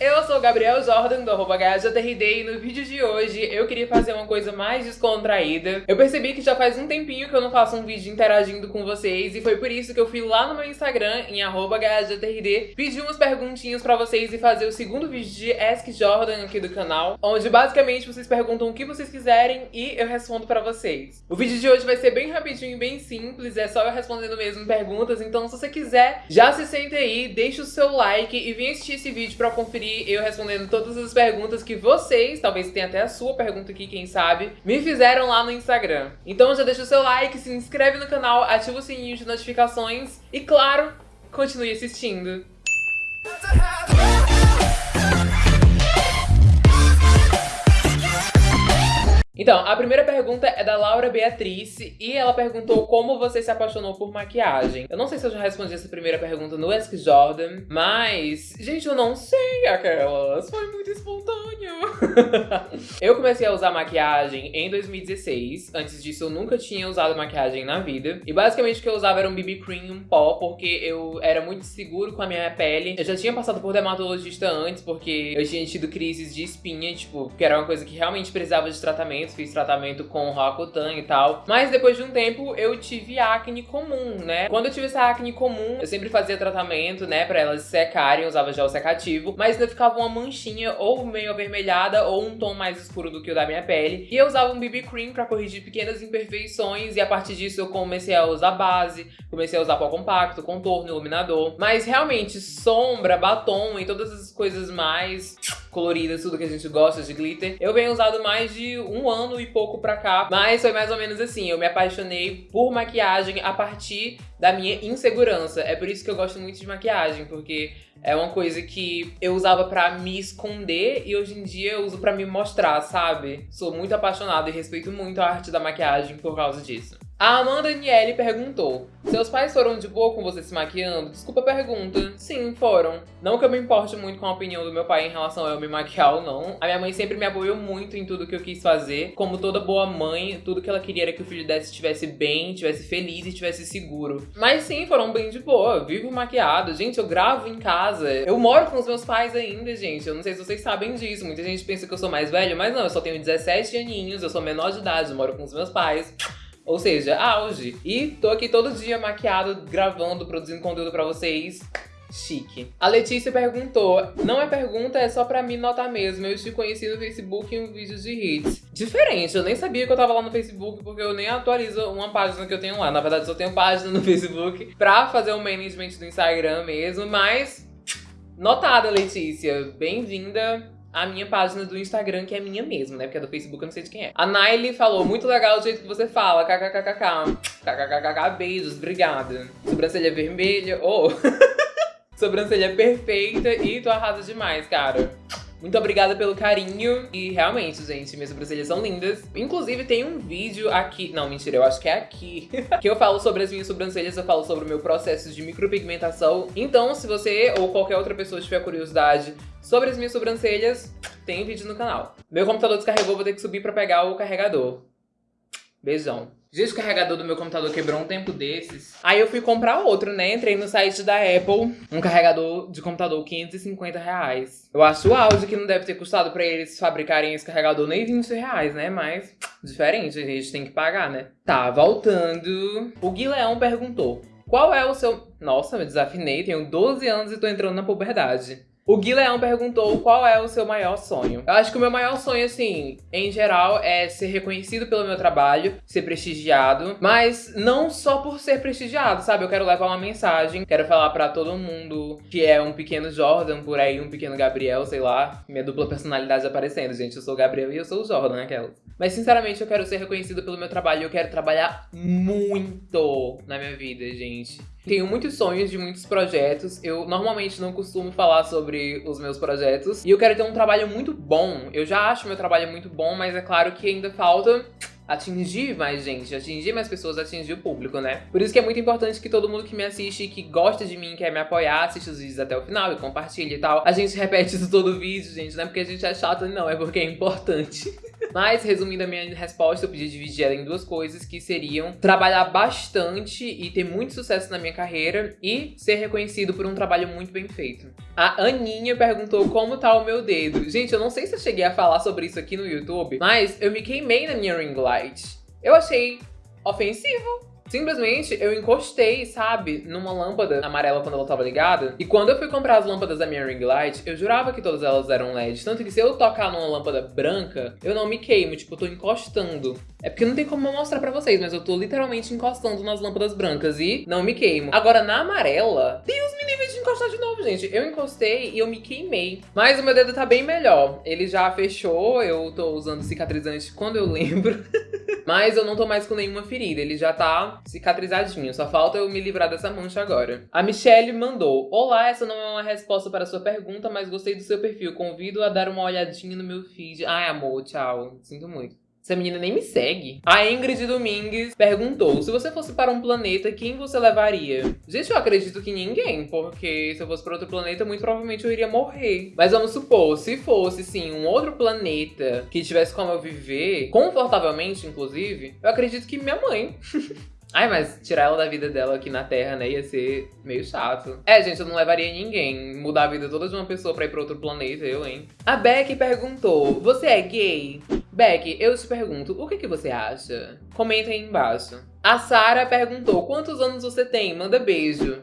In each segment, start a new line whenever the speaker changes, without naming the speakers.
Eu sou Gabriel Jordan do arroba e no vídeo de hoje eu queria fazer uma coisa mais descontraída. Eu percebi que já faz um tempinho que eu não faço um vídeo interagindo com vocês e foi por isso que eu fui lá no meu Instagram, em arroba pedir umas perguntinhas pra vocês e fazer o segundo vídeo de Ask Jordan aqui do canal, onde basicamente vocês perguntam o que vocês quiserem e eu respondo pra vocês. O vídeo de hoje vai ser bem rapidinho e bem simples, é só eu respondendo mesmo perguntas, então se você quiser, já se sente aí, deixa o seu like e vem assistir esse vídeo pra conferir eu respondendo todas as perguntas que vocês, talvez tenha até a sua pergunta aqui, quem sabe, me fizeram lá no Instagram. Então já deixa o seu like, se inscreve no canal, ativa o sininho de notificações e, claro, continue assistindo. Então, a primeira pergunta é da Laura Beatriz e ela perguntou como você se apaixonou por maquiagem. Eu não sei se eu já respondi essa primeira pergunta no Ask Jordan, mas, gente, eu não sei aquelas. Foi muito espontâneo. eu comecei a usar maquiagem em 2016. Antes disso, eu nunca tinha usado maquiagem na vida. E basicamente o que eu usava era um BB cream, um pó, porque eu era muito seguro com a minha pele. Eu já tinha passado por dermatologista antes, porque eu tinha tido crises de espinha, tipo, que era uma coisa que realmente precisava de tratamento fiz tratamento com Roacutan e tal. Mas depois de um tempo eu tive acne comum, né? Quando eu tive essa acne comum, eu sempre fazia tratamento, né, pra elas secarem, usava gel secativo, mas ainda ficava uma manchinha ou meio avermelhada ou um tom mais escuro do que o da minha pele. E eu usava um BB cream pra corrigir pequenas imperfeições e a partir disso eu comecei a usar base, comecei a usar pó compacto, contorno, iluminador. Mas realmente sombra, batom e todas as coisas mais coloridas, tudo que a gente gosta de glitter, eu venho usado mais de um ano e pouco pra cá. Mas foi mais ou menos assim, eu me apaixonei por maquiagem a partir da minha insegurança. É por isso que eu gosto muito de maquiagem, porque é uma coisa que eu usava pra me esconder e hoje em dia eu uso pra me mostrar, sabe? Sou muito apaixonada e respeito muito a arte da maquiagem por causa disso. A Amanda Daniele perguntou: Seus pais foram de boa com você se maquiando? Desculpa a pergunta. Sim, foram. Não que eu me importe muito com a opinião do meu pai em relação a eu me maquiar ou não. A minha mãe sempre me apoiou muito em tudo que eu quis fazer. Como toda boa mãe, tudo que ela queria era que o filho dela estivesse bem, estivesse feliz e estivesse seguro. Mas sim, foram bem de boa. Vivo maquiado. Gente, eu gravo em casa. Eu moro com os meus pais ainda, gente. Eu não sei se vocês sabem disso. Muita gente pensa que eu sou mais velha, mas não, eu só tenho 17 aninhos, eu sou menor de idade, eu moro com os meus pais. Ou seja, auge. E tô aqui todo dia maquiado, gravando, produzindo conteúdo pra vocês. Chique. A Letícia perguntou, não é pergunta, é só pra me notar mesmo. Eu te conheci no Facebook em um vídeo de hits. Diferente, eu nem sabia que eu tava lá no Facebook, porque eu nem atualizo uma página que eu tenho lá. Na verdade, só tenho página no Facebook pra fazer o management do Instagram mesmo, mas... Notada, Letícia. Bem-vinda a minha página do Instagram, que é minha mesmo, né? Porque a do Facebook eu não sei de quem é. A Naily falou, muito legal o jeito que você fala, kkkk. Kkkk, beijos, obrigada. Sobrancelha vermelha, oh. Sobrancelha perfeita e tu arrasa demais, cara. Muito obrigada pelo carinho. E realmente, gente, minhas sobrancelhas são lindas. Inclusive, tem um vídeo aqui... Não, mentira, eu acho que é aqui. que eu falo sobre as minhas sobrancelhas, eu falo sobre o meu processo de micropigmentação. Então, se você ou qualquer outra pessoa tiver curiosidade sobre as minhas sobrancelhas, tem vídeo no canal. Meu computador descarregou, vou ter que subir pra pegar o carregador. Beijão. Gente, o carregador do meu computador quebrou um tempo desses. Aí eu fui comprar outro, né? Entrei no site da Apple, um carregador de computador 550 reais. Eu acho o auge que não deve ter custado pra eles fabricarem esse carregador nem 20 reais, né? Mas diferente, a gente tem que pagar, né? Tá, voltando. O Guilherme perguntou, qual é o seu... Nossa, me desafinei, tenho 12 anos e tô entrando na puberdade. O Gui Leão perguntou qual é o seu maior sonho. Eu acho que o meu maior sonho, assim, em geral, é ser reconhecido pelo meu trabalho, ser prestigiado, mas não só por ser prestigiado, sabe? Eu quero levar uma mensagem, quero falar pra todo mundo que é um pequeno Jordan por aí, um pequeno Gabriel, sei lá. Minha dupla personalidade aparecendo, gente. Eu sou o Gabriel e eu sou o Jordan, aquela. Mas, sinceramente, eu quero ser reconhecido pelo meu trabalho. Eu quero trabalhar muito na minha vida, gente. Tenho muitos sonhos de muitos projetos. Eu normalmente não costumo falar sobre os meus projetos. E eu quero ter um trabalho muito bom. Eu já acho meu trabalho muito bom, mas é claro que ainda falta atingir mais gente, atingir mais pessoas, atingir o público, né? Por isso que é muito importante que todo mundo que me assiste, que gosta de mim, quer me apoiar, assista os vídeos até o final e compartilhe e tal. A gente repete isso todo vídeo, gente, não é porque a gente é chato, não, é porque é importante. Mas, resumindo a minha resposta, eu podia dividir ela em duas coisas, que seriam trabalhar bastante e ter muito sucesso na minha carreira e ser reconhecido por um trabalho muito bem feito. A Aninha perguntou como tá o meu dedo. Gente, eu não sei se eu cheguei a falar sobre isso aqui no YouTube, mas eu me queimei na minha ring light. Eu achei ofensivo. Simplesmente eu encostei, sabe, numa lâmpada amarela quando ela tava ligada. E quando eu fui comprar as lâmpadas da minha ring light, eu jurava que todas elas eram LED. Tanto que se eu tocar numa lâmpada branca, eu não me queimo, tipo, eu tô encostando. É porque não tem como eu mostrar pra vocês, mas eu tô literalmente encostando nas lâmpadas brancas e não me queimo. Agora, na amarela, Deus me livre encostar de novo, gente. Eu encostei e eu me queimei. Mas o meu dedo tá bem melhor. Ele já fechou, eu tô usando cicatrizante quando eu lembro. Mas eu não tô mais com nenhuma ferida, ele já tá cicatrizadinho. Só falta eu me livrar dessa mancha agora. A Michelle mandou: Olá, essa não é uma resposta para sua pergunta, mas gostei do seu perfil. Convido a dar uma olhadinha no meu feed. Ai, amor, tchau. Sinto muito. Essa menina nem me segue. A Ingrid Domingues perguntou: se você fosse para um planeta, quem você levaria? Gente, eu acredito que ninguém, porque se eu fosse para outro planeta, muito provavelmente eu iria morrer. Mas vamos supor, se fosse sim um outro planeta que tivesse como eu viver, confortavelmente, inclusive, eu acredito que minha mãe. Ai, mas tirar ela da vida dela aqui na Terra, né, ia ser meio chato. É, gente, eu não levaria ninguém. Mudar a vida toda de uma pessoa pra ir pra outro planeta, eu, hein? A Beck perguntou, você é gay? Beck, eu te pergunto, o que, que você acha? Comenta aí embaixo. A Sara perguntou, quantos anos você tem? Manda beijo.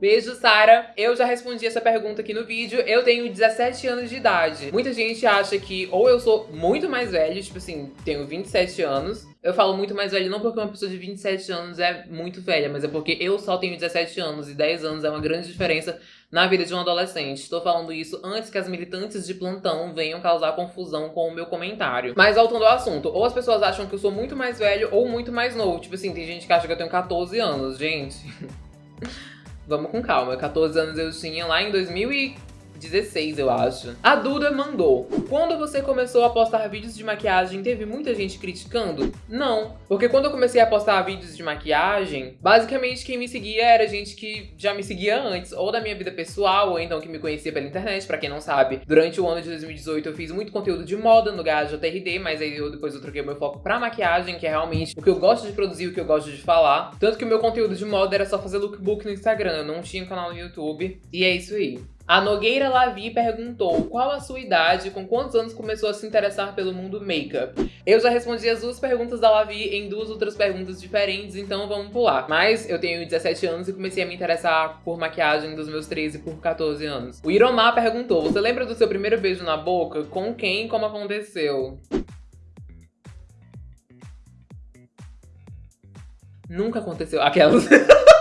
Beijo, Sara. Eu já respondi essa pergunta aqui no vídeo. Eu tenho 17 anos de idade. Muita gente acha que ou eu sou muito mais velho, tipo assim, tenho 27 anos. Eu falo muito mais velho não porque uma pessoa de 27 anos é muito velha, mas é porque eu só tenho 17 anos e 10 anos é uma grande diferença na vida de um adolescente. Estou falando isso antes que as militantes de plantão venham causar confusão com o meu comentário. Mas voltando ao assunto, ou as pessoas acham que eu sou muito mais velho ou muito mais novo. Tipo assim, tem gente que acha que eu tenho 14 anos, gente. Vamos com calma. 14 anos eu tinha lá em 2000 e 16, eu acho. A Duda mandou. Quando você começou a postar vídeos de maquiagem, teve muita gente criticando? Não. Porque quando eu comecei a postar vídeos de maquiagem, basicamente quem me seguia era gente que já me seguia antes, ou da minha vida pessoal, ou então que me conhecia pela internet, pra quem não sabe. Durante o ano de 2018 eu fiz muito conteúdo de moda no Gajo TRD, mas aí eu, depois eu troquei meu foco pra maquiagem, que é realmente o que eu gosto de produzir, o que eu gosto de falar. Tanto que o meu conteúdo de moda era só fazer lookbook no Instagram, eu não tinha um canal no YouTube. E é isso aí. A Nogueira Lavi perguntou qual a sua idade, com quantos anos começou a se interessar pelo mundo make-up. Eu já respondi as duas perguntas da Lavi em duas outras perguntas diferentes, então vamos pular. Mas eu tenho 17 anos e comecei a me interessar por maquiagem dos meus 13 por 14 anos. O Iromar perguntou, você lembra do seu primeiro beijo na boca? Com quem e como aconteceu? Nunca aconteceu. Aquelas...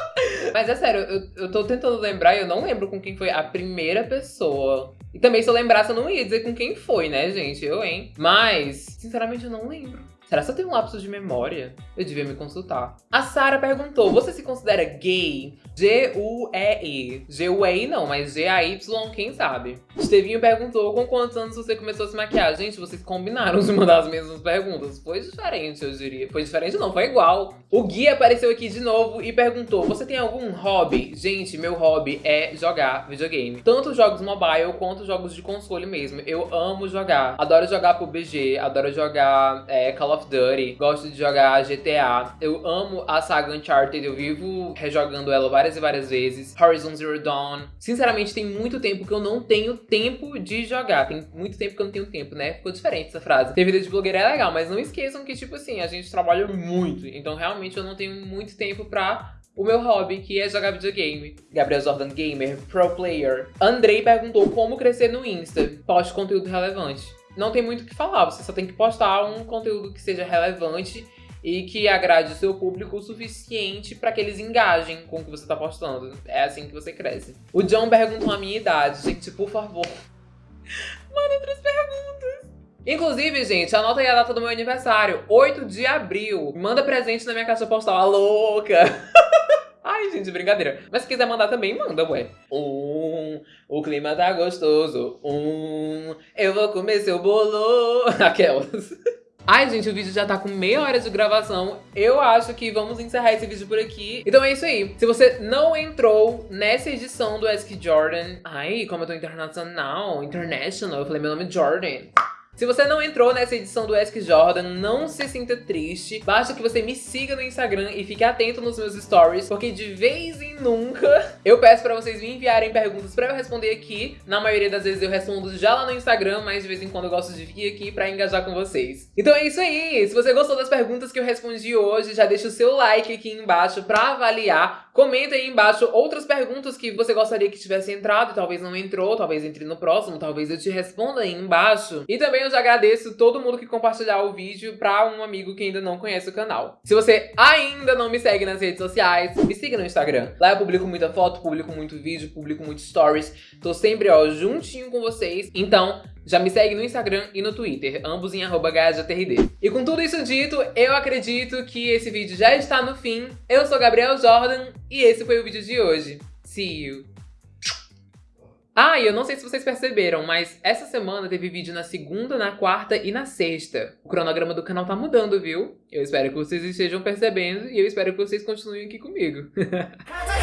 Mas é sério, eu, eu tô tentando lembrar e eu não lembro com quem foi a primeira pessoa. E também se eu lembrasse, eu não ia dizer com quem foi, né, gente? Eu, hein? Mas, sinceramente, eu não lembro. Será que eu tenho um lapso de memória? Eu devia me consultar. A Sara perguntou, você se considera gay? G-U-E-E. G-U-E-I não, mas G-A-Y, quem sabe? Estevinho perguntou, com quantos anos você começou a se maquiar? Gente, vocês combinaram de mandar as mesmas perguntas. Foi diferente, eu diria. Foi diferente não, foi igual. O Gui apareceu aqui de novo e perguntou, você tem algum hobby? Gente, meu hobby é jogar videogame. Tanto jogos mobile quanto jogos de console mesmo. Eu amo jogar. Adoro jogar pro BG, adoro jogar é, Call of Duty, gosto de jogar GTA. Eu amo a saga Uncharted, eu vivo rejogando ela várias e várias vezes. Horizon Zero Dawn. Sinceramente, tem muito tempo que eu não tenho tempo de jogar. Tem muito tempo que eu não tenho tempo, né? Ficou diferente essa frase. Ter vida de blogueira é legal, mas não esqueçam que, tipo assim, a gente trabalha muito. Então, realmente, eu não tenho muito tempo pra o meu hobby, que é jogar videogame. Gabriel Jordan Gamer, Pro Player. Andrei perguntou como crescer no Insta. Poste conteúdo relevante não tem muito o que falar. Você só tem que postar um conteúdo que seja relevante e que agrade o seu público o suficiente para que eles engajem com o que você está postando. É assim que você cresce. O John perguntou a minha idade. Gente, por favor, manda outras perguntas. Inclusive, gente, anota aí a data do meu aniversário, 8 de abril. Manda presente na minha caixa postal, a louca! Ai, gente, brincadeira. Mas se quiser mandar também, manda, ué. Um, o clima tá gostoso. Um, eu vou comer seu bolo. Aquelas. Ai, gente, o vídeo já tá com meia hora de gravação. Eu acho que vamos encerrar esse vídeo por aqui. Então é isso aí. Se você não entrou nessa edição do Ask Jordan... Ai, como eu tô internacional, international, eu falei meu nome é Jordan. Se você não entrou nessa edição do Ask Jordan, não se sinta triste. Basta que você me siga no Instagram e fique atento nos meus stories, porque de vez em nunca eu peço pra vocês me enviarem perguntas pra eu responder aqui. Na maioria das vezes eu respondo já lá no Instagram, mas de vez em quando eu gosto de vir aqui pra engajar com vocês. Então é isso aí! Se você gostou das perguntas que eu respondi hoje, já deixa o seu like aqui embaixo pra avaliar. Comenta aí embaixo outras perguntas que você gostaria que tivesse entrado, talvez não entrou, talvez entre no próximo, talvez eu te responda aí embaixo. E também eu já agradeço todo mundo que compartilhar o vídeo pra um amigo que ainda não conhece o canal. Se você ainda não me segue nas redes sociais, me siga no Instagram. Lá eu publico muita foto, publico muito vídeo, publico muitos stories. Tô sempre, ó, juntinho com vocês. Então, já me segue no Instagram e no Twitter, ambos em arroba E com tudo isso dito, eu acredito que esse vídeo já está no fim. Eu sou Gabriel Jordan e esse foi o vídeo de hoje. See you! Ah, e eu não sei se vocês perceberam, mas essa semana teve vídeo na segunda, na quarta e na sexta. O cronograma do canal tá mudando, viu? Eu espero que vocês estejam percebendo e eu espero que vocês continuem aqui comigo.